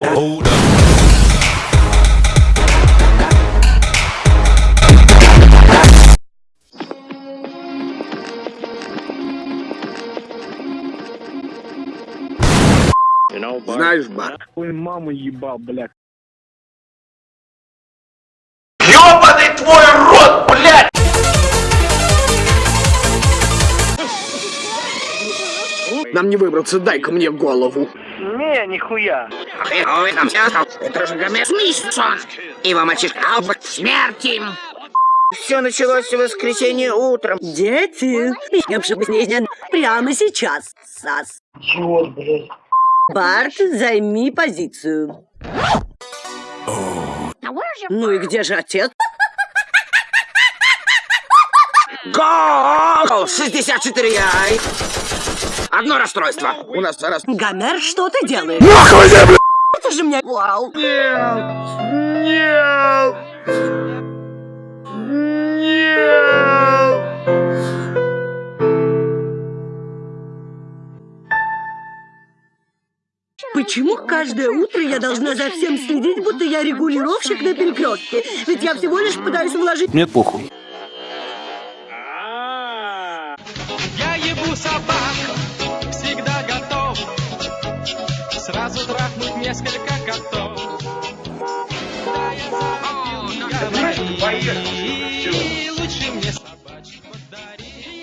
Hold up. Знаешь, бар, Ой, маму ебал, блядь. Нам не выбраться, дай-ка мне голову. Не, нихуя. Это же Смисон! Его мальчишка Алберт смерти! Все началось в воскресенье утром. Дети, я бы прямо сейчас, Сас. Черт, блядь. Барт, займи позицию. Ну и где же отец? Гол! 64 яй! Одно расстройство. У нас раз... Гомер, что ты делаешь? Нахуй, бля! Это же меня... Вау. Почему каждое утро я должна за всем следить, будто я регулировщик на перекрестке? Ведь я всего лишь пытаюсь вложить... Мне похуй. Я ебу собак, несколько котов Да, я забил, говори Лучше мне собачек подари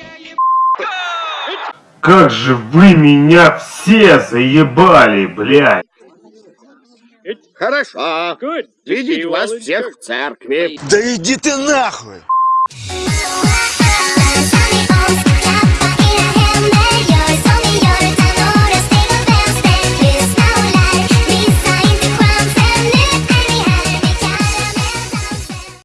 Как же вы меня все заебали, блядь! Хорошо. Видеть вас всех в церкви. Да иди ты нахуй!